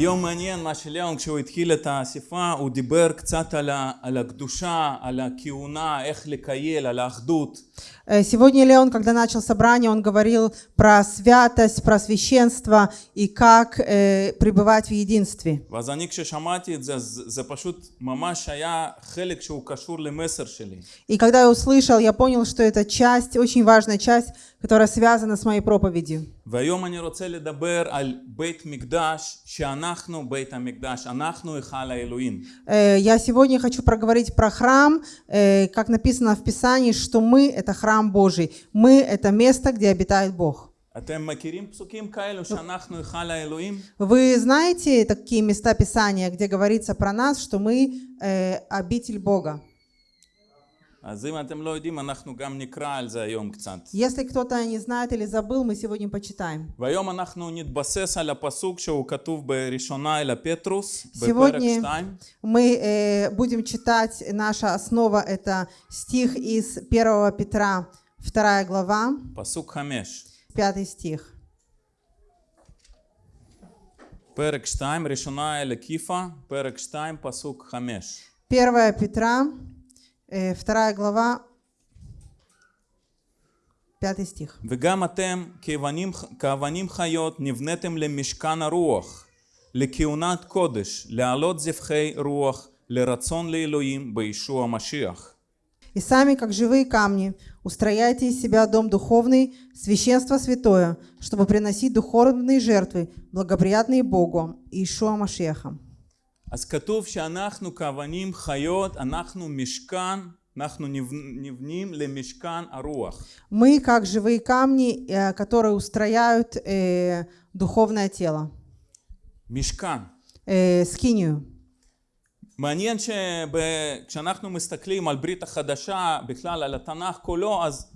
היום מעניין מה שליאון כשהוא התחיל את האספה הוא דיבר קצת על, ה, על הקדושה, על הכהונה, איך לקייל, על האחדות. Э, Сегодня Леон, когда начал собрание, он говорил про святость, про священство и как э, пребывать в единстве. ואז אני כששמעתי את זה, אז זה פשוט ממש היה חלק שהוא קשור למסר שלי. И когда я услышал, я понял, что это часть, очень важная часть, которая связана с моей проповедью. והיום אני רוצה לדבר על בית מקדש, שאנחנו בית המקדש, אנחנו היכל האלוהים. Э, Я сегодня хочу проговорить про храм, э, как написано в Писании, что мы — это храм Божий. Мы — это место, где обитает Бог. אתם מכירים פסוקים כאלו שאנחנו היכל האלוהים? Вы знаете такие места Писания, где говорится про нас, что мы э, обитель Бога? Если кто-то не знает или забыл, мы сегодня почитаем. והיום אנחנו נתבסס על הפסוק שהוא כתוב בראשונה אל הפטרוס, בפרק Сегодня 2. мы э, будем читать, наша основа это стих из 1 Петра, 2 глава, פסוק 5. 5 стих. פרק 2, ראשונה אל הקיפה, פרק 2, פסוק 5. 1 Петра, э, 2 глава, 5 стих. וגם אתם כאבנים, כאבנים חיות נבניתם למשכן הרוח, לכהונת קודש, להעלות זבחי רוח, לרצון לאלוהים בישוע המשיח. И сами, как живые камни, устрояйте из себя дом духовный, священство святое, чтобы приносить духовные жертвы, благоприятные Богу, Иешуа Машеха. אז כתוב שאנחנו כאבנים חיות, אנחנו משכן, אנחנו נבנ- נבנים למשכן הרוח. Мы, как живые камни, э, которые устрояют э, духовное тело, משכן. э, скинию. מעניין שכשאנחנו מסתכלים על ברית החדשה, בכלל על התנ"ך כולו, אז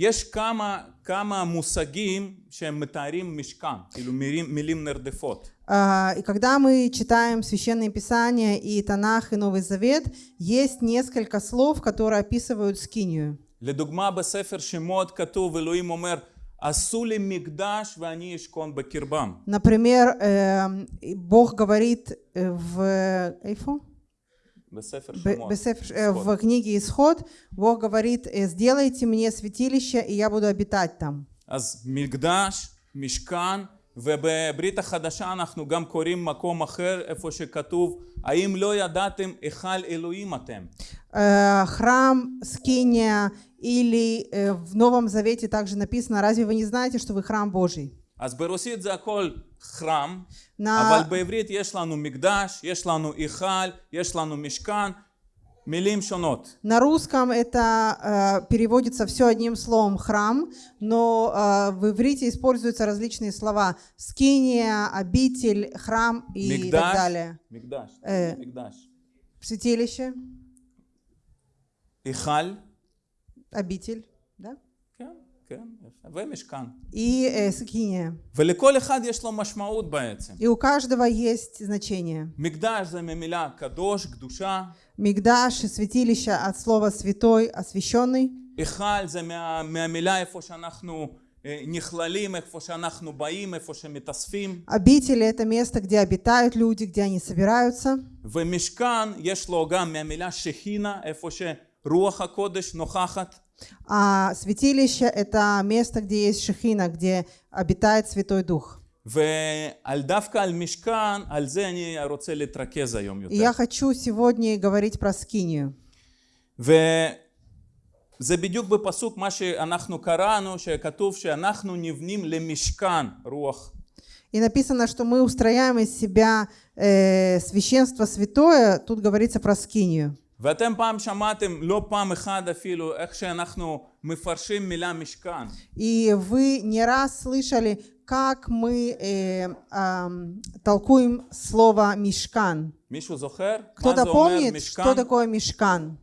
יש כמה, כמה מושגים שהם מתארים משכן, כאילו מילים, מילים נרדפות. А, И когда мы читаем Священные Писания и Танах, и Новый Завет, есть несколько слов, которые описывают скинию. לדוגמה בספר שמות כתוב, אלוהים אומר, עשו לי מקדש ואני אשכון בקרבם. Например, эм, и Бог говорит э, в... Эйфо? в книге Исход Бог говорит, э, сделайте мне святилище, и я буду обитать там. אז מקדש, משכן, ובברית החדשה אנחנו גם קוראים מקום אחר, איפה שכתוב, האם לא ידעתם היכל אלוהים אתם? Э, Храм, скиния, или э, в Новом Завете также написано, разве вы не знаете, что вы храм Божий? אז ברוסית זה הכל חרם, На, אבל בעברית יש לנו מקדש, יש לנו היכל, יש לנו משכן, מילים שונות. на русском это э, переводится все одним словом храм, но э, в иврите используются различные слова скиния, обитель, храм и так מקדש, далее. מקדש, אה. מקדש. Святилище, היכל, обитель, да? כן, כן, יפה, ומשכן. И э, скиния. ולכל אחד יש לו משמעות בעצם. И у каждого есть значение. מקדש זה ממילה קדוש, קדושה, Мигдаш и святилище от слова святой, освященный. היכל זה מה, מהמילה איפה שאנחנו אה, נכללים, איפה שאנחנו באים, איפה שמתאספים, Обители это место, где обитают люди, где они собираются. ומשכן יש לו גם מהמילה שכינה, איפה שרוח הקודש נוכחת. А святилище это место, где есть шехина, где обитает Святой Дух. ועל דווקא על משכן, על זה אני רוצה להתרכז היום И יותר. я хочу сегодня говорить про скинию. וזה בדיוק בפסוק מה שאנחנו קראנו, שכתוב שאנחנו נבנים למשכן רוח. И написано, что мы устрояем из себя э, священство святое. Тут говорится про скинию. ואתם פעם שמעתם, לא פעם אחת אפילו, איך שאנחנו מפרשים מילה משכן. И вы не раз слышали, как мы э, ам, толкуем слово мешкан. מישהו זוכר? מה Кто-то זה אומר помнит, משכן? что такое мешкан?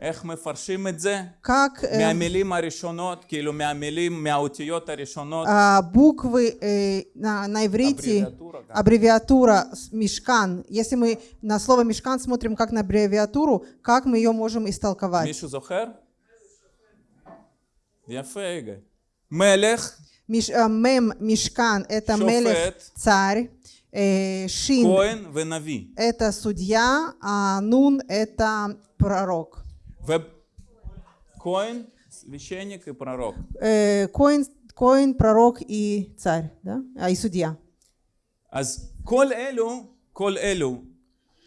איך מפרשים את זה? Как э, מהמילים הראשונות, כאילו מהמילים, מהאותיות הראשונות. а, буквы э, на, на иврите, Аббревиатура, да. аббревиатура с- мешкан. Если мы на слово мешкан смотрим как на аббревиатуру, как мы ее можем истолковать? מישהו זוכר? יפה, יגאל. מלך, Миш- э, мем мешкан это Шофет. мелех царь, Э, Шин כהן ונביא. – это судья, а Нун – это пророк. וכהן, священник и пророк. Э, Коин, Коин, пророк и царь, да? А, и судья. אז כל אלו, כל אלו,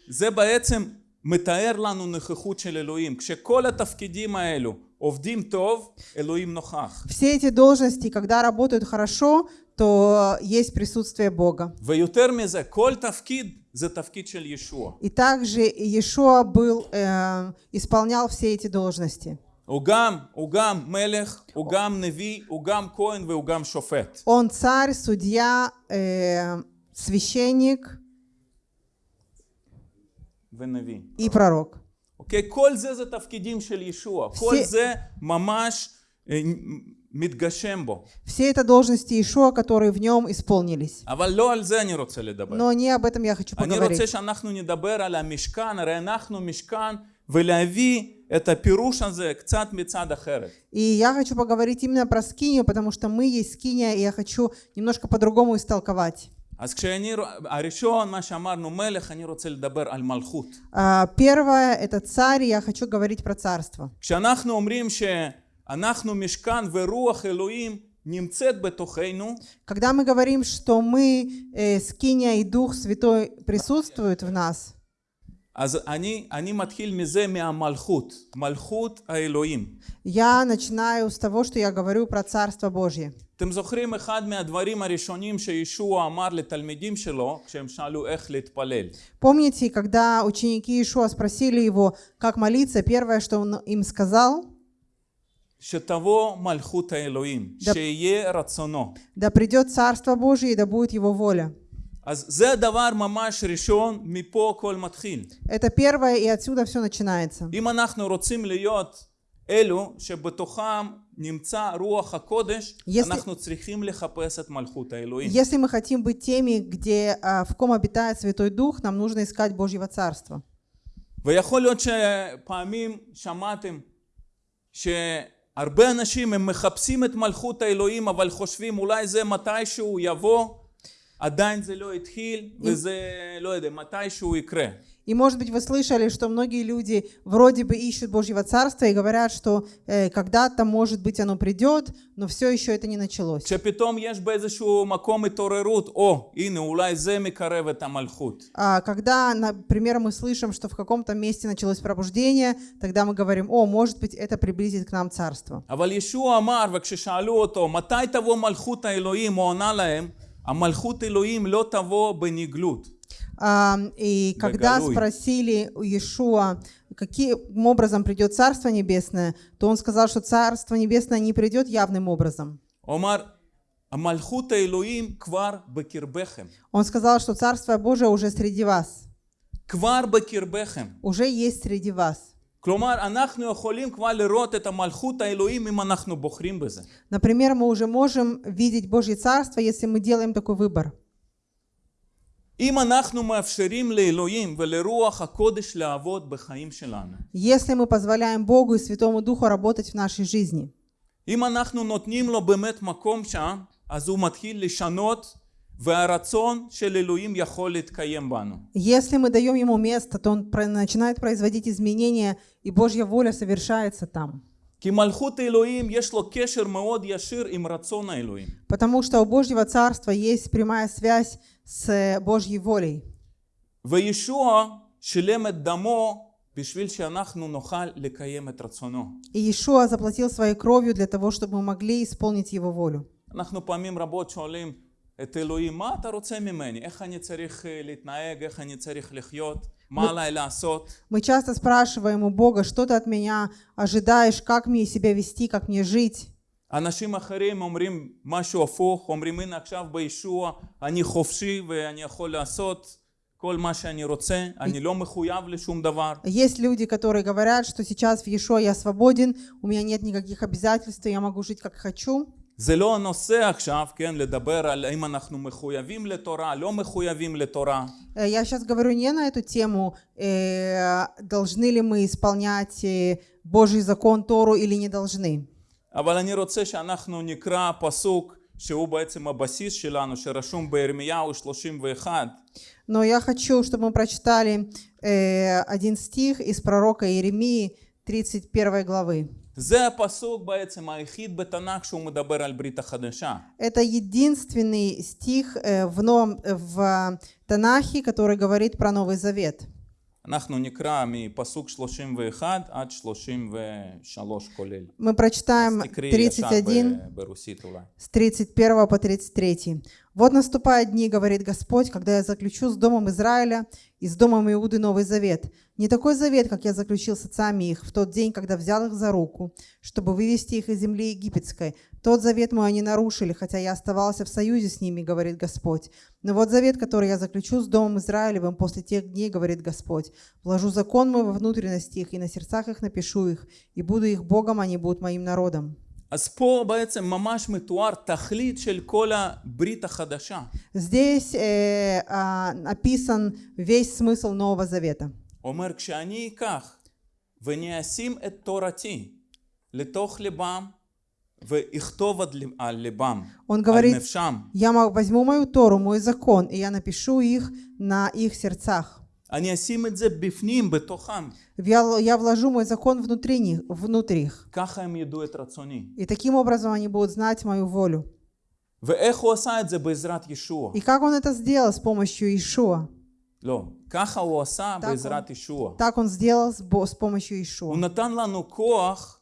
זה בעצם מתאר לנו נוכחות של אלוהים. כשכל התפקידים האלו עובדים טוב, אלוהים נוכח. Все эти должности, когда работают хорошо, то есть присутствие Бога. ויותר מזה, כל תפקיד זה תפקיד של ישוע. И также Иешуа был, э, исполнял все эти должности. הוא גם, הוא גם מלך, הוא גם נביא, הוא גם כהן והוא גם שופט. Он царь, судья, э, священник ונביא. и пророк. אוקיי? כל זה זה תפקידים של ישוע. כל זה- זה ממש אה, מתגשם בו. Все это должности Иешуа, которые в нем исполнились. אבל לא על זה אני רוצה לדבר. Но не об этом я хочу אני поговорить. רוצה שאנחנו נדבר על המשכן, הרי אנחנו משכן, ולהביא את הפירוש הזה קצת מצד אחרת. И я хочу поговорить именно про скинию, потому что мы есть скиния, и я хочу немножко по-другому истолковать. אז כשאני, הראשון, מה שאמרנו מלך, אני רוצה לדבר על מלכות. А, Первое – это царь, и я хочу говорить про царство. כשאנחנו אומרים שאנחנו משכן ורוח אלוהים נמצאת בתוכנו, Когда мы говорим, что мы, э, скиния и Дух Святой присутствуют в нас, אז אני, אני מתחיל מזה מהמלכות, מלכות האלוהים. я начинаю с того, что я говорю про Царство Божье. אתם זוכרים אחד מהדברים הראשונים שישוע אמר לתלמידים שלו כשהם שאלו איך להתפלל. Помните, когда ученики Ишуа спросили его, как молиться, первое, что он им сказал, שתבוא מלכות האלוהים, דפ- שיהיה רצונו. да придет Царство Божье и да будет Его воля. אז זה דבר ממש ראשון, מפה הכל מתחיל. Это первое, и отсюда все начинается. אם אנחנו רוצים להיות אלו שבתוכם נמצא רוח הקודש, Если- אנחנו צריכים לחפש את מלכות האלוהים. Если мы хотим быть теми, где, а, в ком обитает Святой Дух, нам нужно искать Божьего Царства. ויכול להיות שפעמים שמעתם שהרבה אנשים הם מחפשים את מלכות האלוהים אבל חושבים אולי זה מתישהו יבוא? עדיין זה לא התחיל וזה לא יודע מתישהו יקרה И, может быть, вы слышали, что многие люди вроде бы ищут Божьего Царства и говорят, что э, когда-то, может быть, оно придет, но все еще это не началось. כשפתאום יש באיזשהו מקום התעוררות או הנה אולי זה מקרב את המלכות А когда, например, мы слышим, что в каком-то месте началось пробуждение, тогда мы говорим, о, может быть, это приблизит к нам Царство. אבל ישוע אמר וכששאלו אותו מתי תבוא מלכות האלוהים הוא ענה להם המלכות אלוהים לא תבוא בנגלות А, И когда Бегалуй. спросили у Иешуа, каким образом придет Царство Небесное, то он сказал, что Царство Небесное не придет явным образом. הוא אמר המלכות האלוהים כבר בקרבכם Он сказал, что Царство Божие уже среди вас, כבר בקרבכם. уже есть среди вас. כלומר, אנחנו יכולים כבר לראות את המלכות האלוהים אם אנחנו בוחרים בזה. Например, мы уже можем видеть Божье Царство, если мы делаем такой выбор. Если мы позволяем Богу и Святому Духу работать в нашей жизни. אם אנחנו נותנים לו באמת מקום שם, אז הוא מתחיל לשנות והרצון של אלוהים יכול להתקיים בנו. Если мы даем Ему место, то Он про- начинает производить изменения, и Божья воля совершается там. כי מלכות האלוהים יש לו קשר מאוד ישיר עם רצון האלוהים. Потому что у Божьего Царства есть прямая связь с э, Божьей волей. וישוע שילם את דמו בשביל שאנחנו נוכל לקיים את רצונו. И Иешуа заплатил своей кровью для того, чтобы мы могли исполнить Его волю. אנחנו פעמים רבות שואלים את אלוהים, מה אתה רוצה ממני? איך אני צריך אה, להתנהג? איך אני צריך לחיות? מה עליי לעשות? Мы часто спрашиваем у Бога, что ты от меня ожидаешь, как мне себя вести, как мне жить. אנשים אחרים אומרים משהו הפוך, אומרים הנה עכשיו בישוע אני חופשי ואני יכול לעשות כל מה שאני רוצה, אני לא מחויב לשום דבר. Есть люди, которые говорят, что сейчас в Иешуа я свободен, у меня нет никаких обязательств, я могу жить как хочу. זה לא הנושא עכשיו, כן, לדבר על האם אנחנו מחויבים לתורה, לא מחויבים לתורה. Э, Я сейчас говорю не на эту тему, э, должны ли мы исполнять э, Божий закон Тору или не должны. אבל אני רוצה שאנחנו נקרא פסוק שהוא בעצם הבסיס שלנו, שרשום בירמיהו 31, Но я хочу, чтобы мы прочитали э, один стих из пророка Иеремии 31 главы. זה הפסוק בעצם היחיד בתנ"ך שהוא מדבר על ברית החדשה. Это единственный стих э, в, Новом, э, в Танахе, который говорит про Новый Завет. אנחנו נקרא מפסוק 31 עד 33 כולל. Мы прочитаем תקראי ישר 31 ב- ברוסית אולי. с 31 по 33. «Вот наступают дни, говорит Господь, когда я заключу с домом Израиля и с домом Иуды Новый Завет. Не такой завет, как я заключил с отцами их в тот день, когда взял их за руку, чтобы вывести их из земли египетской. Тот завет мой они нарушили, хотя я оставался в союзе с ними, говорит Господь. Но вот завет, который я заключу с домом Израилевым после тех дней, говорит Господь. Вложу закон мой во внутренности их, и на сердцах их напишу их, и буду их Богом, они будут моим народом». אז פה בעצם ממש מתואר תכלית של כל הברית החדשה. Здесь э, а, написан весь смысл Нового Завета. הוא אומר, כשאני אקח ואני אשים את תורתי לתוך ליבם Он על говорит, נפשם, я мо- возьму мою Тору, мой закон, и я напишу их на их сердцах. אני אשים את זה בפנים, בתוכם. Я, л- я вложу мой закон внутри них, внутрь их. ככה הם ידעו את רצוני. И таким образом они будут знать мою волю. ואיך הוא עשה את זה בעזרת ישוע? И как он это сделал с помощью Ишуа? לא, ככה הוא עשה Так בעזרת ישוע. Так он сделал с, бо- с помощью Ишуа. הוא נתן לנו כוח,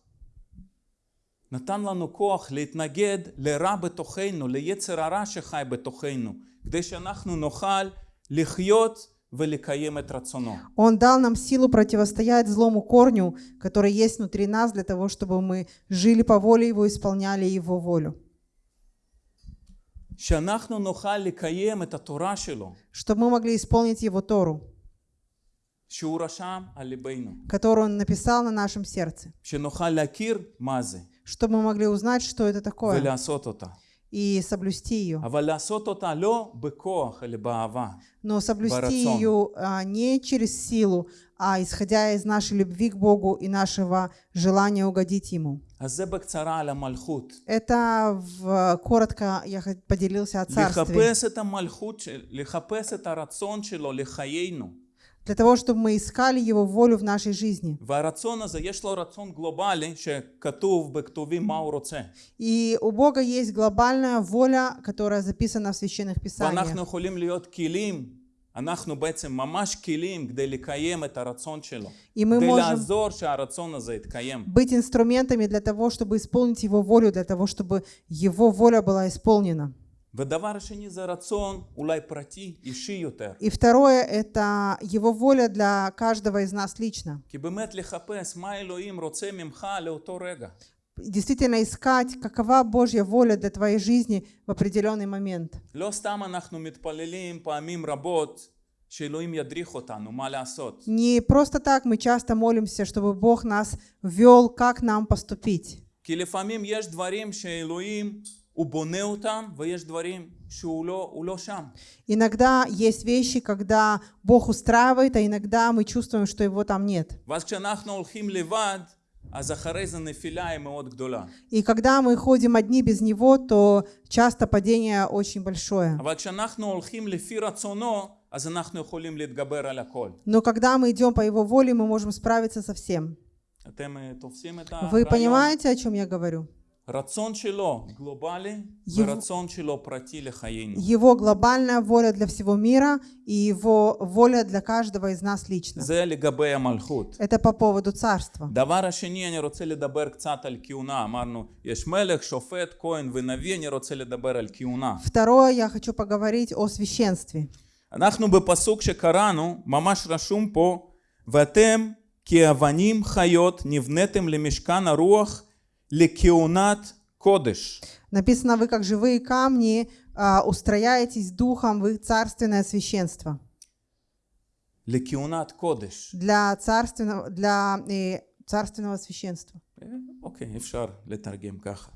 נתן לנו כוח להתנגד לרע בתוכנו, ליצר הרע שחי בתוכנו, כדי שאנחנו נוכל לחיות ולקיים את רצונו. Он дал нам силу противостоять злому корню, который есть внутри нас, для того, чтобы мы жили по воле Его, исполняли Его волю. שאנחנו נוכל לקיים את התורה שלו, Чтобы мы могли исполнить Его Тору, שהוא רשם על ליבנו, которую Он написал на нашем сердце. שנוכל להכיר מה זה чтобы мы могли узнать, что это такое, и соблюсти ее. Но соблюсти ее а, не через силу, а исходя из нашей любви к Богу и нашего желания угодить Ему. Это в, коротко я поделился о царстве לחפש את המלכות, של- לחפש את הרצון שלו לחיינו. Для того, чтобы мы искали Его волю в нашей жизни. והרצון הזה, יש לו רצון גלובלי שכתוב בכתובים מה הוא רוצה. И у Бога есть глобальная воля, которая записана в священных ואנחנו писаниях. יכולים להיות כלים, אנחנו בעצם ממש כלים כדי לקיים את הרצון שלו. И мы כדי можем לעזור שהרצון הזה יתקיים. быть инструментами для того, чтобы исполнить Его волю, для того, чтобы Его воля была исполнена. ודבר השני זה רצון אולי פרטי, אישי יותר. И второе – это Его воля для каждого из нас лично. כי באמת לחפש מה אלוהים רוצה ממך לאותו רגע. Действительно искать, какова Божья воля для твоей жизни в определенный момент. לא סתם אנחנו מתפללים פעמים רבות שאלוהים ידריך אותנו מה לעשות. Не просто так мы часто молимся, чтобы Бог нас вел, как нам поступить. כי לפעמים יש דברים שאלוהים Иногда есть вещи, когда Бог устраивает, а иногда мы чувствуем, что его там нет. И когда мы ходим одни без него, то часто падение очень большое. Но когда мы идем по его воле, мы можем справиться со всем. Вы понимаете, о чем я говорю? רצון שלו גלובלי יב- ורצון שלו פרטי לחיינו. Его глобальная воля для всего мира и Его воля для каждого из нас лично. זה לגבי המלכות. Это по поводу царства. דבר השני, אני רוצה לדבר קצת על כהונה. אמרנו, יש מלך, שופט, כהן ונביא, אני רוצה לדבר על כהונה. Второе, я хочу поговорить о священстве. אנחנו בפסוק שקראנו, ממש רשום פה, ואתם כאבנים חיות נבניתם למשכן הרוח לכהונת קודש. Написано, вы как живые камни а, устрояетесь духом в царственное священство. לכהונת קודש. Для царственного, для э, царственного священства. אה, אוקיי, אפשר לתרגם ככה.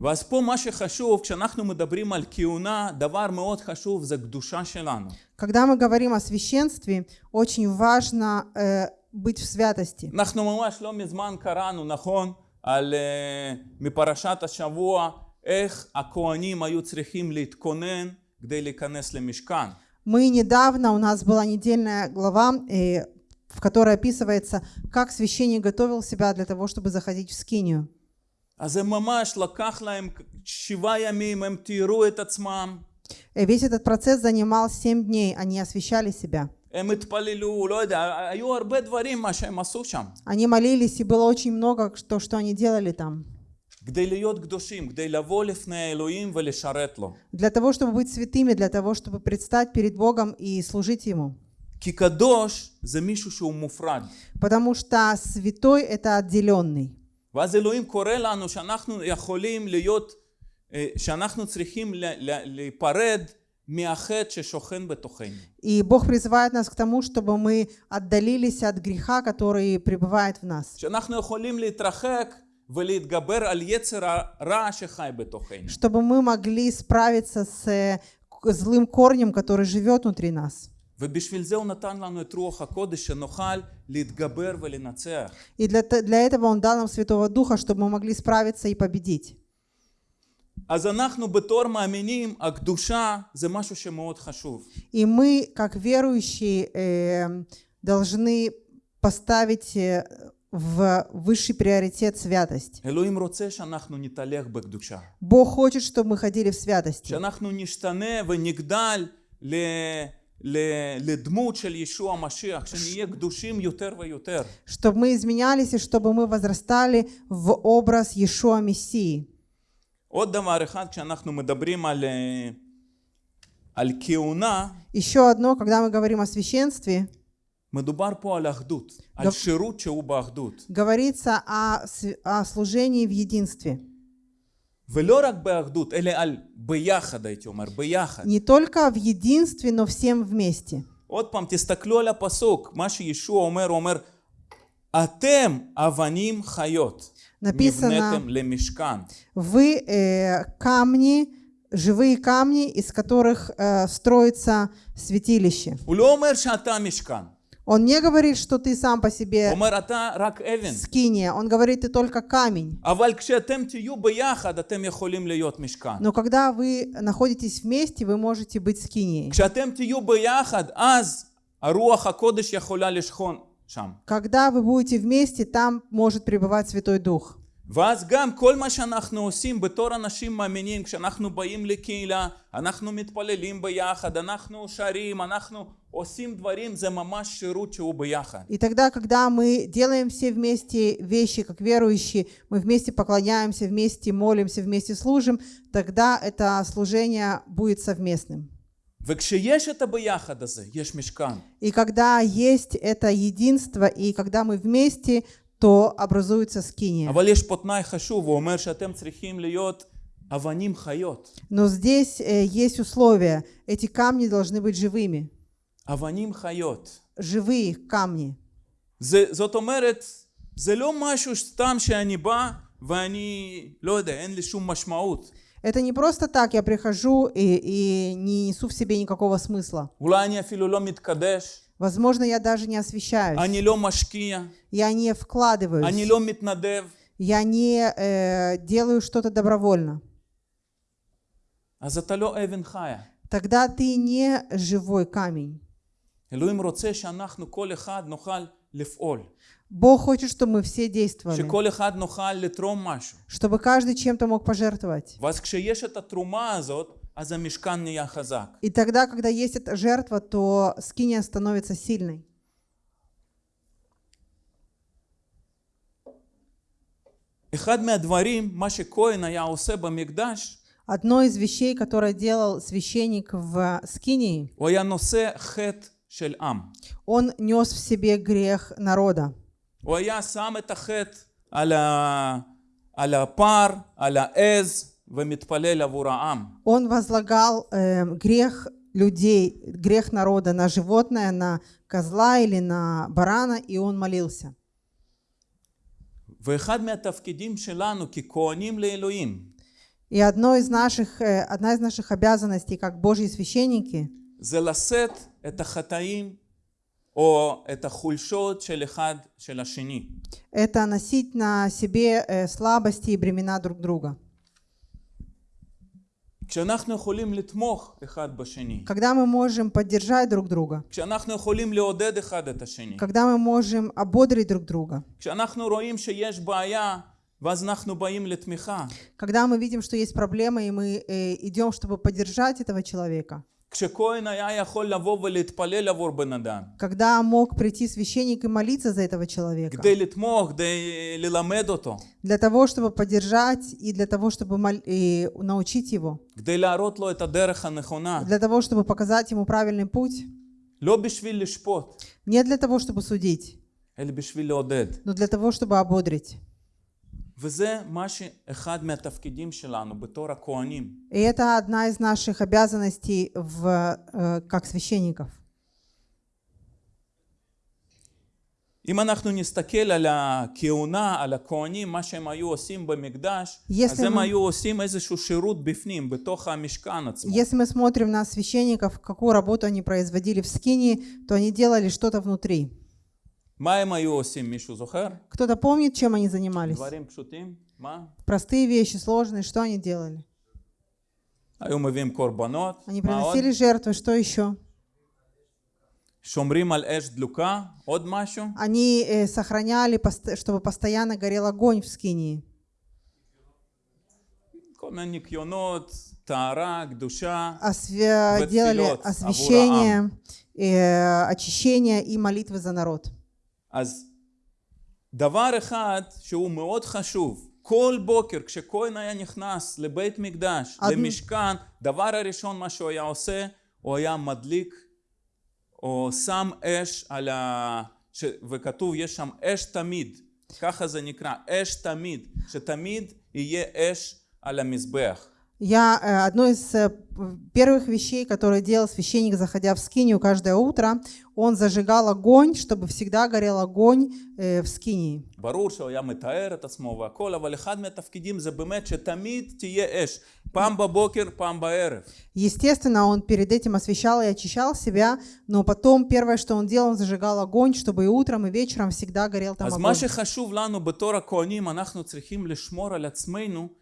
ואז פה מה שחשוב, כשאנחנו מדברים על כהונה, דבר מאוד חשוב זה קדושה שלנו. Когда мы говорим о священстве, очень важно э, быть в святости. אנחנו ממש לא מזמן קראנו, נכון? על, uh, מפרשת השבוע, איך הכהנים היו צריכים להתכונן כדי להיכנס למשכן. Мы недавно, у нас была недельная глава, э, в которой описывается, как священник готовил себя для того, чтобы заходить в скинию. אז זה ממש לקח להם שבעה ימים, הם תיארו את עצמם, Э, Весь этот процесс занимал семь дней, они освещали себя. הם התפללו, לא יודע, היו הרבה דברים מה שהם עשו שם. Они молились, и было очень много, что, что они делали там. כדי להיות קדושים, כדי לבוא לפני האלוהים ולשרת לו. Для того, чтобы быть святыми, для того, чтобы предстать перед Богом и служить Ему. כי קדוש זה מישהו שהוא מופרד. Потому что святой – это отделенный. ואז אלוהים קורא לנו שאנחנו יכולים להיות, אה, שאנחנו צריכים ל- ל- להיפרד מהחטא ששוכן בתוכנו. И Бог призывает нас к тому, чтобы мы отдалились от греха, который пребывает в нас. שאנחנו יכולים להתרחק ולהתגבר על יצר הרע שחי בתוכנו. Чтобы мы могли справиться с э, к- злым корнем, который живет внутри нас. ובשביל זה הוא נתן לנו את רוח הקודש שנוכל להתגבר ולנצח. И для, т- для этого Он дал нам Святого Духа, чтобы мы могли справиться и победить. אז אנחנו בתור מאמינים, הקדושה זה משהו שמאוד חשוב. И мы, как верующие, э, должны поставить э, в высший приоритет святость. אלוהים רוצה שאנחנו נתהלך בקדושה. Бог хочет, чтобы мы ходили в святости, שאנחנו נשתנה ונגדל ל... ל... לדמות של ישוע המשיח, שנהיה קדושים יותר ויותר. чтобы мы изменялись и чтобы мы возрастали в образ Иешуа Мессии. עוד דבר אחד, כשאנחנו מדברים על, אה, על כהונה, Еще одно, когда мы говорим о священстве, מדובר פה על אחדות, על גב- שירות שהוא באחדות. говорится о, св- о служении в единстве. ולא רק באחדות, אלא על ביחד, הייתי אומר, ביחד. Не только в единстве, но всем вместе. עוד פעם, תסתכלו על הפסוק, מה שישוע אומר, הוא אומר, אתם אבנים חיות, написано, вы э, камни, живые камни, из которых э, строится святилище. Он не говорит, что ты сам по себе скиния. Он говорит, ты только камень. Но когда вы находитесь вместе, вы можете быть скинией. כשאתם תהיו ביחד, אז הרוח הקודש יכולה לשכון שם. Когда вы будете вместе, там может пребывать Святой Дух. ואז גם כל מה שאנחנו עושים בתור אנשים מאמינים, כשאנחנו באים לקהילה, אנחנו מתפללים ביחד, אנחנו שרים, אנחנו עושים דברים, זה ממש שירות שהוא ביחד. И тогда, когда мы делаем все вместе вещи, как верующие, мы вместе поклоняемся, вместе молимся, вместе служим, тогда это служение будет совместным. И когда есть это единство, и когда мы вместе, то образуется скиния. אבל יש פה תנאי חשוב, הוא אומר שאתם צריכים להיות אבנים חיות. Но здесь э, есть условия. Эти камни должны быть живыми. אבנים חיות. Живые камни. זה, זאת אומרת, זה לא משהו סתם שאני בא ואני, לא יודע, אין לי שום משמעות. Это не просто так, я прихожу и, и не несу в себе никакого смысла. Возможно, я даже не освещаюсь. Я не вкладываюсь. Я не э, делаю что-то добровольно. Тогда ты не живой камень. Бог хочет, чтобы мы все действовали. Чтобы каждый чем-то мог пожертвовать. И тогда, когда есть эта жертва, то скиния становится сильной. Одно из вещей, которое делал священник в Скинии, он нес в себе грех народа. הוא היה שם את החטא על, ה... על הפר, על העז, ומתפלל עבור העם. Он возлагал э, грех людей, грех народа на животное, на козла или на барана, и он молился. ואחד מהתפקידים שלנו ככהנים לאלוהים, И одно из наших, э, одна из наших обязанностей, как Божьи священники, זה לשאת את החטאים או את החולשות של אחד של השני. это носить на себе э, слабости и бремена друг друга. כשאנחנו יכולים לתמוך אחד בשני, когда мы можем поддержать друг друга, כשאנחנו יכולים לעודד אחד את השני, когда мы можем ободрить друг друга, כשאנחנו רואים שיש בעיה ואז אנחנו באים לתמיכה, когда мы видим, что есть проблема, и мы э, идем, чтобы поддержать этого человека, Когда мог прийти священник и молиться за этого человека. Для того, чтобы поддержать и для того, чтобы мол... и научить его. Для того, чтобы показать ему правильный путь. Не для того, чтобы судить. Но для того, чтобы ободрить. И это одна из наших обязанностей в, э, как священников. אם אנחנו נסתכל על הכהונה, על הכהנים, מה שהם היו עושים במקדש, Если אז הם мы- היו עושים איזשהו שירות בפנים, בתוך המשכן עצמו. Если мы смотрим на священников, какую работу они производили в Скинии, то они делали что-то внутри. Кто-то помнит, чем они занимались? דברים פשוטים? מה? Простые вещи, сложные, что они делали? היו מביאים קורבנות, Они מה עוד? приносили жертвы, что еще? שומרים על אש דלוקה, עוד משהו? Они э, сохраняли, пост- чтобы постоянно горел огонь в Скинии. כל מיני ניקיונות, טהרה, קדושה. Освя- Вот делали вперед, освящение, э, очищение и молитвы за народ. אז דבר אחד שהוא מאוד חשוב, כל בוקר כשכהן היה נכנס לבית מקדש, עד- למשכן, דבר הראשון מה שהוא היה עושה, הוא היה מדליק או שם אש על ה... ש... וכתוב יש שם אש תמיד, ככה זה נקרא, אש תמיד, שתמיד יהיה אש על המזבח. Я э, одно из э, п- первых вещей, которые делал священник, заходя в скинию каждое утро, он зажигал огонь, чтобы всегда горел огонь э, в скинии. ברור שהוא היה מתאר את עצמו והכל, אבל אחד מהתפקידים זה באמת שתמיד תהיה אש, פעם בבוקר, פעם בערב. Естественно, он перед этим освещал и очищал себя, но потом первое, что он делал, он зажигал огонь, чтобы и утром, и вечером всегда горел там אז מה огонь. שחשוב לנו בתור הכהנים, אנחנו צריכים לשמור על עצמנו שבתוכנו תהיה אש.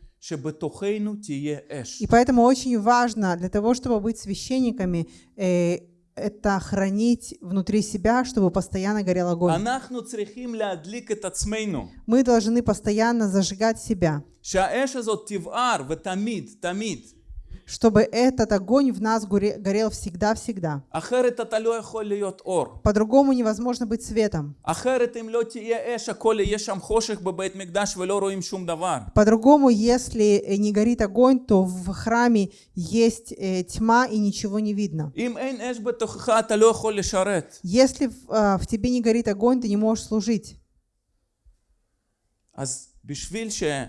и поэтому очень важно для того, чтобы быть священниками, э, это хранить внутри себя, чтобы постоянно горел огонь. Мы должны постоянно зажигать себя чтобы этот огонь в нас горе- горел всегда-всегда. אחרת אתה לא יכול להיות אור. По-другому невозможно быть светом. אחרת אם לא תהיה אש, הכל יהיה שם חושך בבית מקדש ולא רואים שום דבר. По-другому, если э, не горит огонь, то в храме есть э, тьма и ничего не видно. אם אין אש בתוכך, אתה לא יכול לשרת. Если в, а, в тебе не горит огонь, ты не можешь служить. אז בשביל שהאש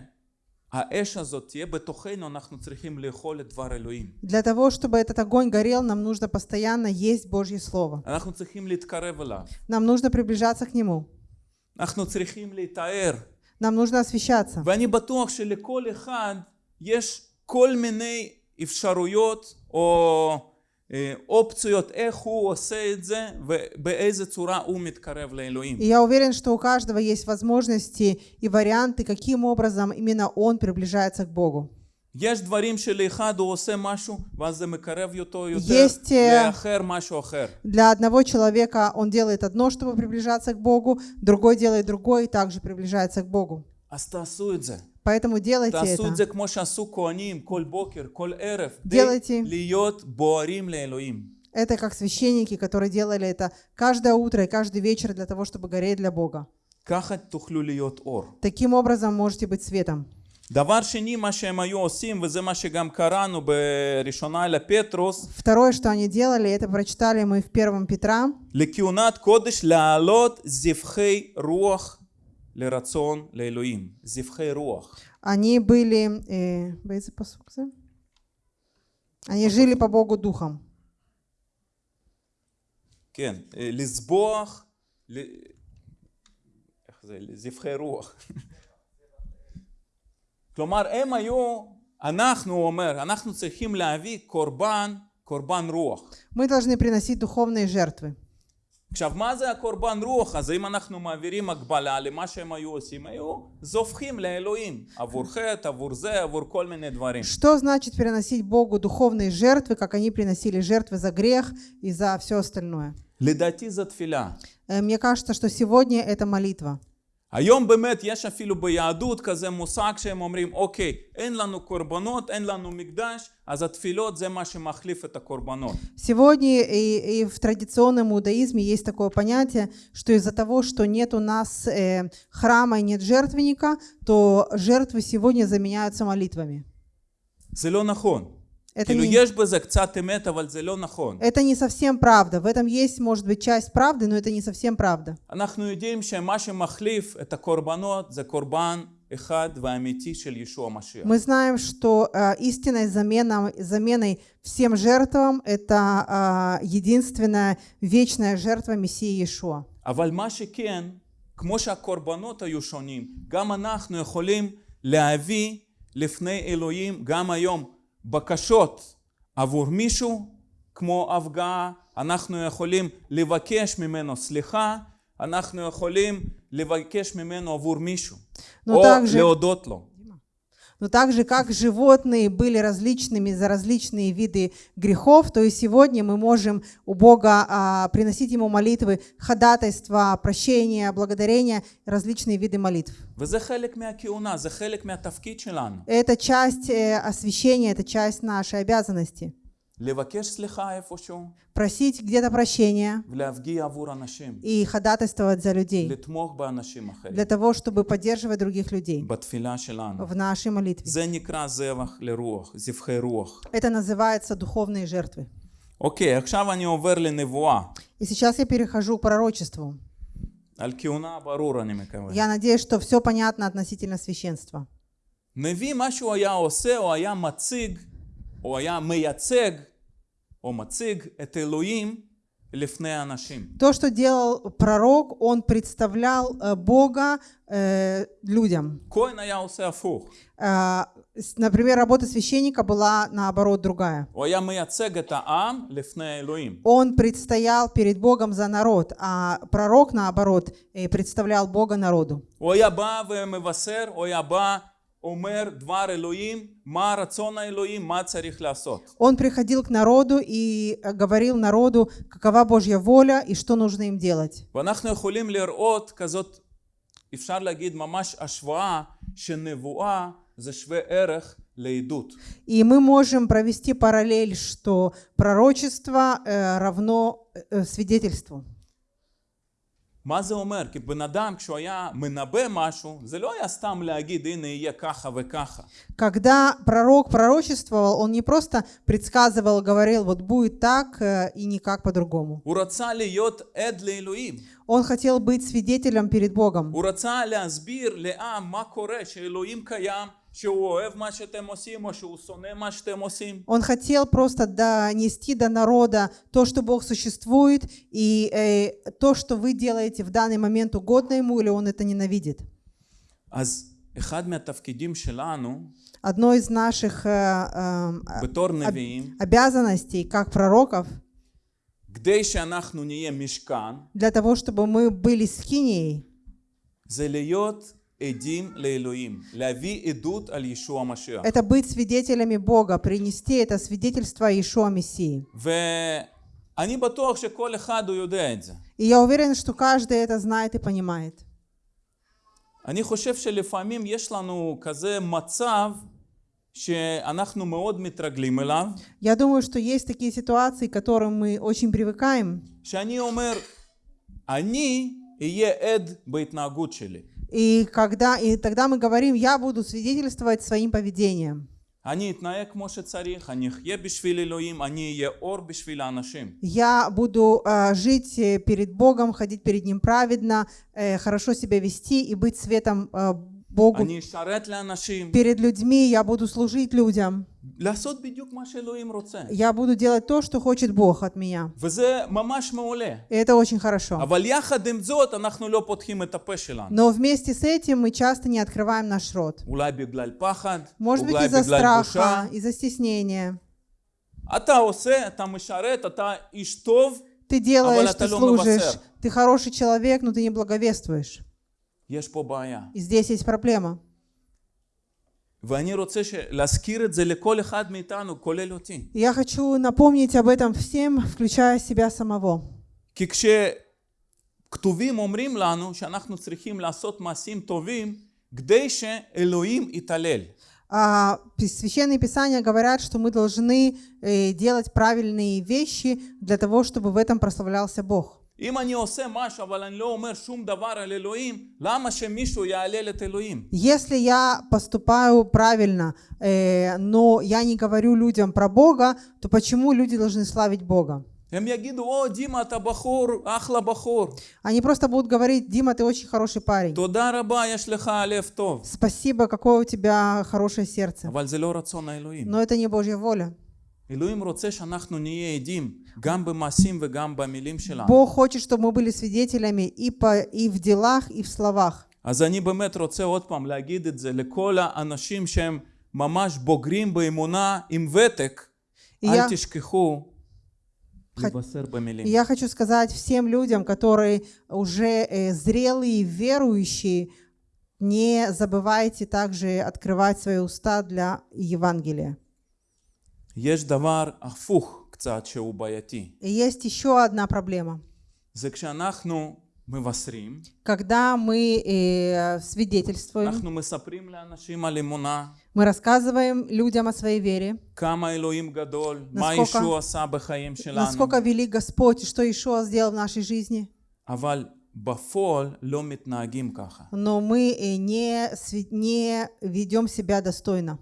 Для того, чтобы этот огонь горел, нам нужно постоянно есть Божье Слово. אנחנו צריכים להתקרב אליו. Нам нужно приближаться к Нему. אנחנו צריכים להתאר. Нам нужно освещаться. ואני בטוח שלכל אחד יש כל מיני אפשרויות או אה, אופציות איך הוא עושה את זה ובאיזה צורה הוא מתקרב לאלוהים. И я уверен, что у каждого есть возможности и варианты, каким образом именно он приближается к Богу. יש דברים שלאחד הוא עושה משהו ואז זה מקרב אותו יותר, есть, אה, לאחר משהו אחר. Для одного человека он делает одно, чтобы приближаться к Богу, другой делает другое и также приближается к Богу. אז תעשו את זה. Поэтому делайте תעשו את это. זה כמו שעשו כהנים כל בוקר, כל ערב, делайте. כדי להיות בוערים לאלוהים. Это как священники, которые делали это каждое утро и каждый вечер для того, чтобы гореть для Бога. ככה תוכלו להיות אור. Таким образом можете быть светом. דבר שני, מה שהם היו עושים, וזה מה שגם קראנו בראשונה לפטרוס, Второе, что они делали, это прочитали мы в первом Петра, לכהונת קודש להעלות זבחי רוח они были... э, באיזה פסוק זה? Они жили по Богу духом. כן, אה, לזבוח, ל... איך זה? זבחי רוח. כלומר, הם היו, אנחנו, הוא אומר, אנחנו צריכים להביא קורבן, קורבן רוח. Мы должны приносить духовные жертвы. עכשיו, מה זה הקורבן רוח? אז אם אנחנו מעבירים הקבלה למה שהם היו עושים, היו זופחים לאלוהים, עבור חטא, עבור זה, עבור כל מיני דברים. Что значит приносить Богу духовные жертвы, как они приносили жертвы за грех и за все остальное? לדעתי זו תפילה. Э, Мне кажется, что сегодня это молитва. היום באמת יש אפילו ביהדות כזה מושג שהם אומרים אוקיי אין לנו קורבנות אין לנו מקדש אז התפילות זה מה שמחליף את הקורבנות Сегодня и, и в традиционном иудаизме есть такое понятие, что из-за того, что нет у нас э, храма и нет жертвенника, то жертвы сегодня заменяются молитвами. זה לא נכון Это כאילו не, יש בזה קצת אמת אבל זה לא נכון это не совсем правда. В этом есть, может быть, часть правды, но это не совсем правда. אנחנו יודעים שמה שמחליף את הקורבנות זה קורבן אחד ואמיתי של ישוע המשיח Мы знаем, что э, истинной заменом- заменой всем жертвам это э, единственная вечная жертва Мессии Иешуа. אבל מה שכן, כמו שהקורבנות היו שונים, גם אנחנו יכולים להביא לפני אלוהים גם היום בקשות עבור מישהו, כמו הפגעה, אנחנו יכולים לבקש ממנו סליחה, אנחנו יכולים לבקש ממנו עבור מישהו, Ну, או также- להודות לו. но так же, как животные были различными за различные виды грехов, то и сегодня мы можем у Бога а, приносить Ему молитвы, ходатайства, прощения, благодарения, различные виды молитв. Это часть э, освящения, это часть нашей обязанности просить где-то прощения и ходатайствовать за людей, для того, чтобы поддерживать других людей в нашей молитве. Это называется духовные жертвы. Окей, И сейчас я перехожу к пророчеству. Я надеюсь, что все понятно относительно священства. Неви, что я осе, я мациг, я меяцег, то, что делал пророк, он представлял э, Бога э, людям. Э, например, работа священника была наоборот другая. Он предстоял перед Богом за народ, а пророк, наоборот, э, представлял Бога народу. הוא היה בא ומבשר, הוא היה בא, אומר דבר אלוהים, מה רצון האלוהים, מה צריך לעשות. Он приходил к народу и э, говорил народу, какова Божья воля и что нужно им делать. ואנחנו יכולים לראות כזאת, אפשר להגיד ממש השוואה, שנבואה זה שווה ערך לעדות. И мы можем провести параллель, что пророчество э, равно э, свидетельству. מה זה אומר? כי בן אדם כשהוא היה מנבא משהו, זה לא היה סתם להגיד הנה יהיה ככה וככה. Когда пророк пророчествовал, он не просто предсказывал, говорил, вот будет так э, и никак по-другому. הוא רצה להיות עד לאלוהים. Он хотел быть свидетелем перед Богом. הוא רצה להסביר לעם מה קורה, שאלוהים קיים, Он хотел просто донести до народа то, что Бог существует, и э, то, что вы делаете в данный момент угодно ему, или он это ненавидит. Одно из наших э, э, об, обязанностей как пророков для того, чтобы мы были скинией, זה להיות עדים לאלוהים, להביא עדות על ישוע המשיח. это быть свидетелями Бога, принести это свидетельство Иешуа Мессии. ואני בטוח שכל אחד הוא יודע את זה. И я уверена, что каждый это знает и понимает. אני חושב שלפעמים יש לנו כזה מצב שאנחנו מאוד מתרגלים אליו, Я думаю, что есть такие ситуации, к которым мы очень привыкаем. שאני אומר, אני אהיה עד בהתנהגות שלי. И, когда, и тогда мы говорим, я буду свидетельствовать своим поведением. Я буду э, жить э, перед Богом, ходить перед Ним праведно, э, хорошо себя вести и быть светом э, Богу. Перед людьми я буду служить людям. לעשות בדיוק מה שאלוהים רוצה. Я буду делать то, что хочет Бог от меня. וזה ממש מעולה. И это очень хорошо. אבל יחד עם זאת אנחנו לא פותחים את הפה שלנו. Но вместе с этим мы часто не открываем наш рот. אולי בגלל פחד, Может быть, אולי из-за בגלל בושה. страха, из-за стеснения. אתה עושה, אתה משרת, אתה איש טוב, Ты делаешь, אבל ты אתה לא служишь, מבשר. ты хороший человек, но ты не благовествуешь. יש פה בעיה. И здесь есть проблема. ואני רוצה ש- להזכיר את זה לכל אחד מאיתנו, כולל אותי. И Я хочу напомнить об этом всем, включая себя самого. כי כשכתובים אומרים לנו שאנחנו צריכים לעשות מעשים טובים כדי שאלוהים יתעלל. А пи- священные писания говорят, что мы должны э, делать правильные вещи для того, чтобы в этом прославлялся Бог. Если я поступаю правильно, э, но я не говорю людям про Бога, то почему люди должны славить Бога? Они просто будут говорить, Дима, ты очень хороший парень. Спасибо, какое у тебя хорошее сердце. Но это не Божья воля. Бог хочет, чтобы мы были свидетелями и, по, и в делах, и в словах. אז אני באמת רוצה עוד פעם להגיד את זה לכל האנשים שהם ממש בוגרים באמונה עם ותק, И אל я, תשכחו Хот- לבשר במילים. и я хочу сказать всем людям, которые уже э, зрелые, верующие, не забывайте также открывать свои уста для Евангелия. יש דבר הפוך קצת שהוא בעייתי. И есть еще одна проблема. זה כשאנחנו מבשרים, Когда мы э, свидетельствуем, אנחנו מספרים לאנשים על אמונה, мы рассказываем людям о своей вере, כמה אלוהים גדול, מה насколько- ישוע עשה בחיים שלנו, насколько велик Господь и что Ишуа сделал в нашей жизни. אבל בפועל לא מתנהגים ככה. Но мы э, не, сви- не ведем себя достойно.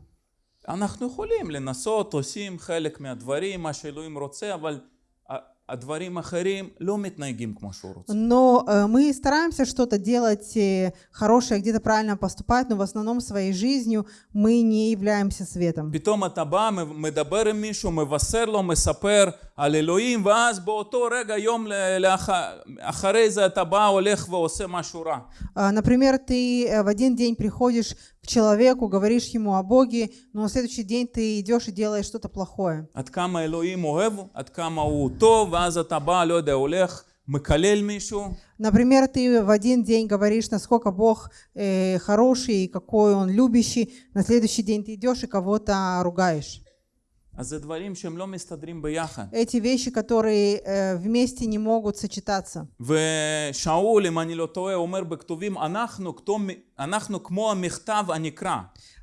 אנחנו יכולים לנסות, עושים חלק מהדברים, מה שאלוהים רוצה, אבל ה- הדברים האחרים לא מתנהגים כמו שהוא רוצה. Но э, мы стараемся что-то делать э, хорошее, где-то правильно поступать, но в основном своей жизнью мы не являемся светом. פתאום אתה בא, מ- מדבר עם מישהו, מבשר לו, מספר על אלוהים, ואז באותו רגע, יום ל- לאח... אחרי זה אתה בא, הולך ועושה משהו רע. А, Например, ты э, в один день приходишь к человеку, говоришь ему о Боге, но на следующий день ты идешь и делаешь что-то плохое. עד כמה אלוהים אוהב, עד כמה הוא טוב, ואז אתה בא, לא יודע, הולך, מקלל מישהו, Например, ты в один день говоришь, насколько Бог э, хороший и какой Он любящий, на следующий день ты идешь и кого-то ругаешь. Эти вещи, которые э, вместе не могут сочетаться. ושאול, אם אני לא טועה, אומר בכתובים, אנחנו, כתוב- אנחנו כמו המכתב הנקרא.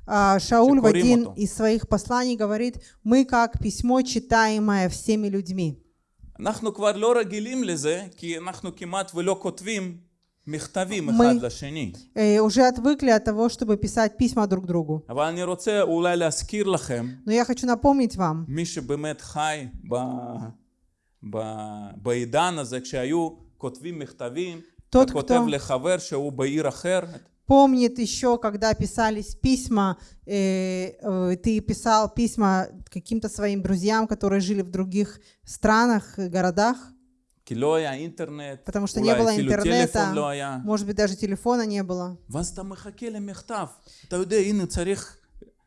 А, Шауль в Шикурим один ото. из своих посланий говорит, мы как письмо, читаемое всеми людьми. אנחנו כבר לא רגילים לזה, כי אנחנו כמעט ולא כותבים мы э, уже отвыкли от того, чтобы писать письма друг другу. Но я хочу напомнить вам, тот, кто помнит еще, когда писались письма, э, э, ты писал письма каким-то своим друзьям, которые жили в других странах, городах. потому что не אולי было אפילו интернета, טלפון לא היה. может быть, даже телефона не было. ואז אתה מחכה למכתב. אתה יודע, הנה צריך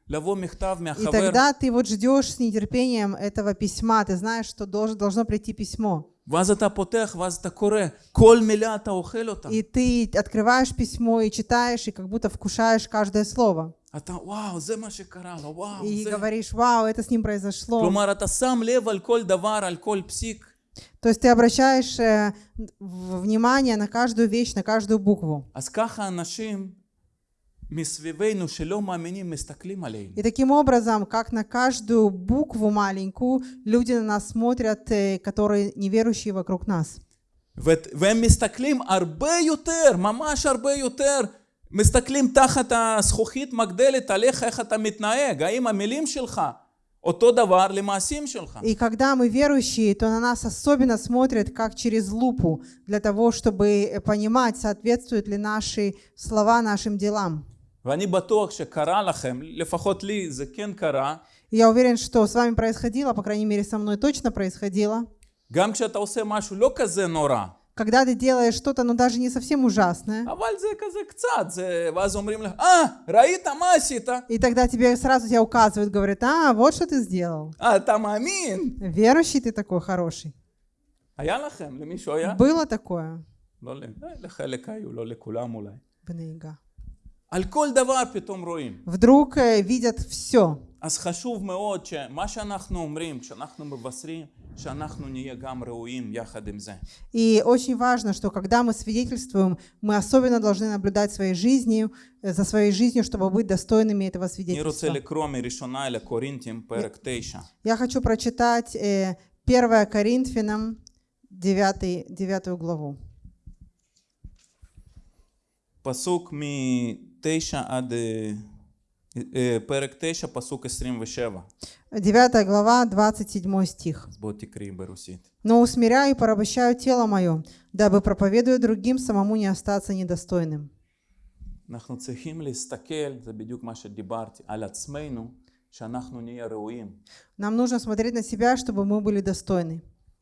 לבוא מכתב И מהחבר. тогда ты вот ждешь с нетерпением этого письма, ты знаешь, что должен, должно прийти письмо. ואז אתה פותח, ואז אתה קורא. כל מילה אתה אוכל אותה. И ты открываешь письмо и читаешь, и как будто вкушаешь каждое слово. אתה, וואו, זה מה שקרה לו, וואו, И זה... говоришь, вау, это с ним произошло. כלומר, אתה שם לב על כל דבר, על כל פסיק. То есть ты обращаешь э, в- внимание на каждую вещь, на каждую букву. אז ככה אנשים מסביבנו שלא מאמינים מסתכלים עלינו. И таким образом, как на каждую букву маленькую, люди на нас смотрят, э, которые неверующие вокруг нас. ו- והם מסתכלים הרבה יותר, ממש הרבה יותר. מסתכלים תחת הזכוכית מגדלת עליך, איך אתה מתנהג. האם המילים שלך אותו דבר למעשים שלך. И когда мы верующие, то на нас особенно смотрят как через лупу, для того, чтобы э, понимать, соответствуют ли наши слова нашим делам. ואני בטוח שקרה לכם, לפחות לי זה כן קרה, Я уверен, что с вами происходило, по крайней мере, со мной точно происходило. גם כשאתה עושה משהו לא כזה נורא, Когда ты делаешь что-то, ну даже не совсем ужасное, אבל זה כזה קצת, זה... ואז אומרים לך, אה, ראית מה עשית? и тогда тебе сразу тебя указывают, говорят, а, вот что ты сделал. אה, אתה מאמין? Верующий ты такой хороший. היה לכם? למישהו היה? Было такое לא, ל- אה, לחלק היו, לא לכולם אולי. בנהיגה? על כל דבר פתאום רואים. Вдруг э, видят все. אז חשוב מאוד שמה שאנחנו אומרים, כשאנחנו מבשרים, и очень важно, что когда мы свидетельствуем, мы особенно должны наблюдать своей жизнью, э, за своей жизнью, чтобы быть достойными этого свидетельства. Я хочу прочитать э, 1 Коринфянам 9, 9 главу. Пасук ми 9 ад אה, פרק 9, פסוק 27. 9 глава, 27 стих. אז בוא תקראי ברוסית. «Но усмиряю и порабощаю тело мое, дабы, проповедуя другим, самому не остаться недостойным». אנחנו צריכים להסתכל, זה בדיוק מה שדיברתי, על עצמנו, שאנחנו נהיה ראויים. Нам нужно смотреть на себя, чтобы мы были достойны.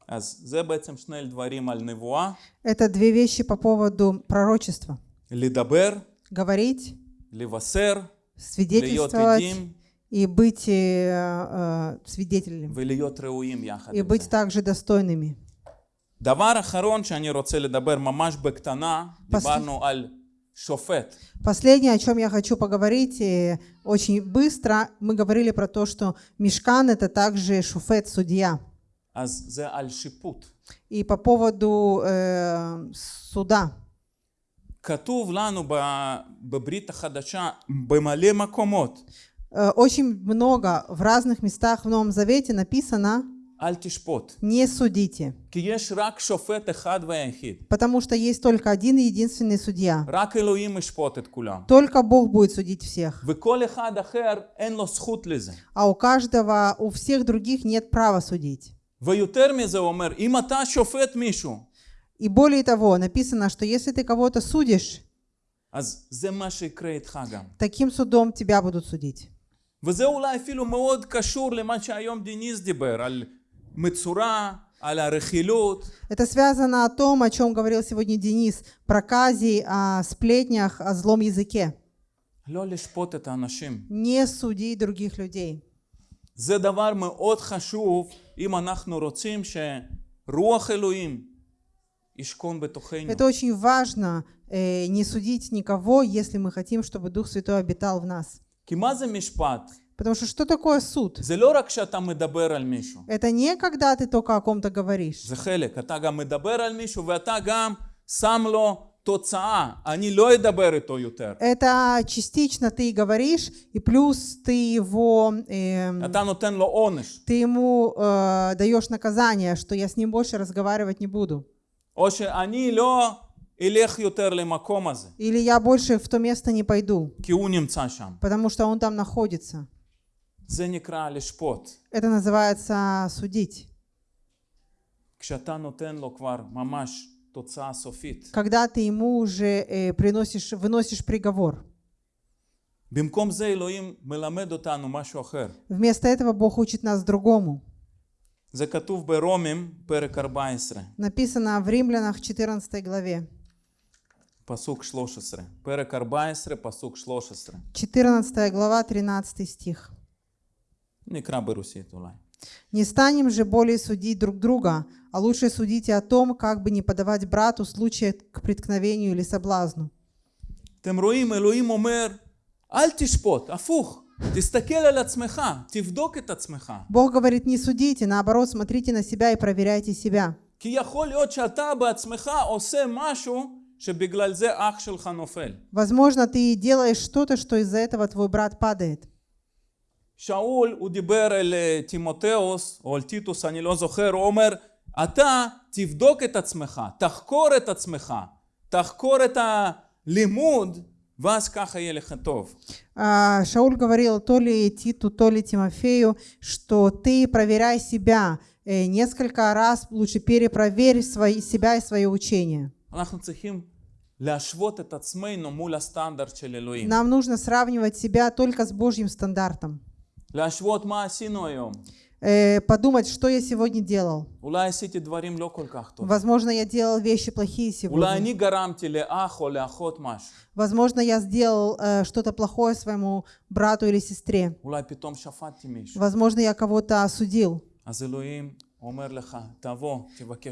אז זה בעצם שני דברים על נבואה, Это две вещи по поводу пророчества. לדבר, Говорить, לבשר, להיות свидетельствовать עדים и быть э, э, свидетелем. ולהיות ראויים יחד И עם быть זה. также достойными. דבר אחרון שאני רוצה לדבר ממש בקטנה, פס- דיברנו על שופט. Последнее, о чем я хочу поговорить, э, очень быстро, мы говорили про то, что мешкан это также шуфет, судья. אז זה על שיפוט. И по поводу э, суда. כתוב לנו ב- בברית החדשה במלא מקומות, Э, очень много в разных местах в Новом Завете написано אל תשפוט. «не судите», כי יש רק שופט אחד ויחיד. потому что есть только один и единственный судья. רק אלוהים ישפוט את כולם. Только Бог будет судить всех. וכל אחד אחר אין לו זכות לזה. А у каждого, у всех других нет права судить. ויותר מזה הוא אומר, אם אתה שופט מישהו, И более того, написано, что если ты кого-то судишь, אז זה מה שיקרה איתך גם. таким судом тебя будут судить. וזה אולי אפילו מאוד קשור למה שהיום דיניס דיבר, על מצורע, על הרכילות. Это связано о том, о чем говорил сегодня Денис, проказе, о сплетнях, о злом языке. לא לשפוט את האנשים. Не суди других людей. זה דבר מאוד חשוב אם אנחנו רוצים שרוח אלוהים ישכון בתוכנו. это очень важно, э, не судить никого, если мы хотим, чтобы Дух Святой обитал в нас. Потому что что такое суд? Это не когда ты только о ком-то говоришь. Это частично ты говоришь, и плюс ты его... Э, ты ему э, даешь наказание, что я с ним больше разговаривать не буду. Или я больше в то место не пойду, потому что он там находится. Это называется судить. Когда ты ему уже э, приносишь, выносишь приговор. Вместо этого Бог учит нас другому. Закатув Беромим перекарбайсре. Написано в Римлянах 14 главе. Пасук шлошесре. Перекарбайсре, пасук шлошесре. 14 глава, 13 стих. Не краберуси тулай. Не станем же более судить друг друга, а лучше судите о том, как бы не подавать брату случая к преткновению или соблазну. Тем роим Элоим омер, аль афух. תסתכל על עצמך, תבדוק את עצמך. Бог говорит, не судите, наоборот, смотрите на себя и проверяйте себя. כי יכול להיות שאתה בעצמך עושה משהו שבגלל זה אח שלך נופל. Возможно, ты делаешь что-то, что из-за этого твой брат падает. שאול, הוא דיבר אל אה, תימותאוס, או אל טיטוס, אני לא זוכר, הוא אומר, אתה תבדוק את עצמך, תחקור את עצמך, תחקור את הלימוד, а, Шауль говорил то ли Титу, то ли Тимофею, что ты проверяй себя э, несколько раз, лучше перепроверь свои, себя и свое учение. Нам нужно сравнивать себя только с Божьим стандартом. Э, подумать, что я сегодня делал. Возможно, я делал вещи плохие сегодня. Возможно, я сделал э, что-то плохое своему брату или сестре. Возможно, я кого-то осудил.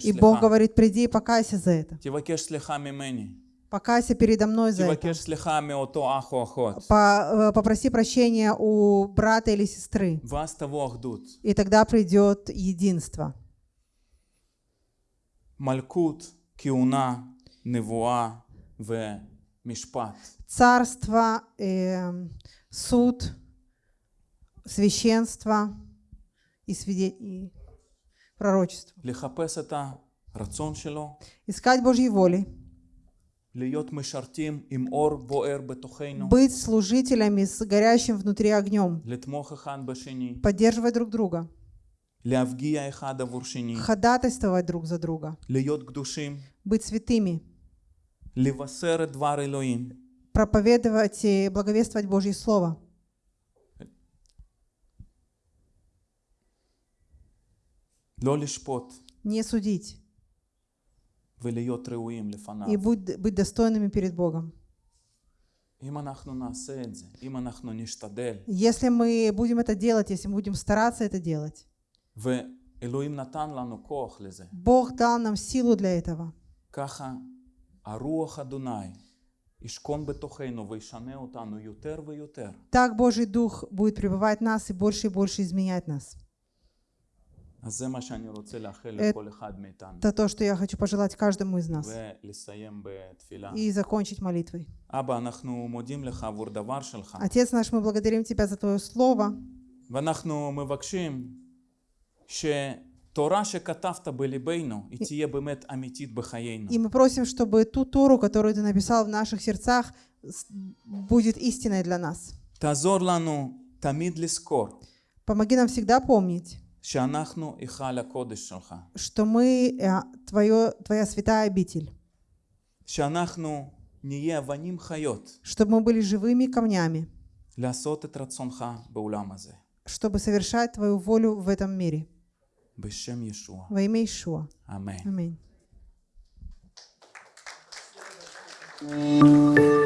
И Бог говорит, приди и покайся за это. Покайся передо мной за это. Э, попроси прощения у брата или сестры. И тогда придет единство. Малькут, киуна, невуа, в мишпат. Царство, э, суд, священство и, свиде... и пророчество. Искать Божьей воли быть служителями с горящим внутри огнем, поддерживать друг друга, ходатайствовать друг за друга, быть святыми, проповедовать и благовествовать Божье Слово. Не судить и быть, достойными перед Богом. Если мы будем это делать, если мы будем стараться это делать, Бог дал нам силу для этого. Так Божий Дух будет пребывать в нас и больше и больше изменять нас. Это то, что я хочу пожелать каждому из нас. И закончить молитвой. Отец наш, мы благодарим Тебя за Твое Слово. И мы просим, чтобы ту Тору, которую Ты написал в наших сердцах, будет истиной для нас. Помоги нам всегда помнить, что мы э, твое, твоя святая обитель, чтобы мы были живыми камнями, чтобы совершать твою волю в этом мире. Во имя Иешуа. Аминь. Аминь.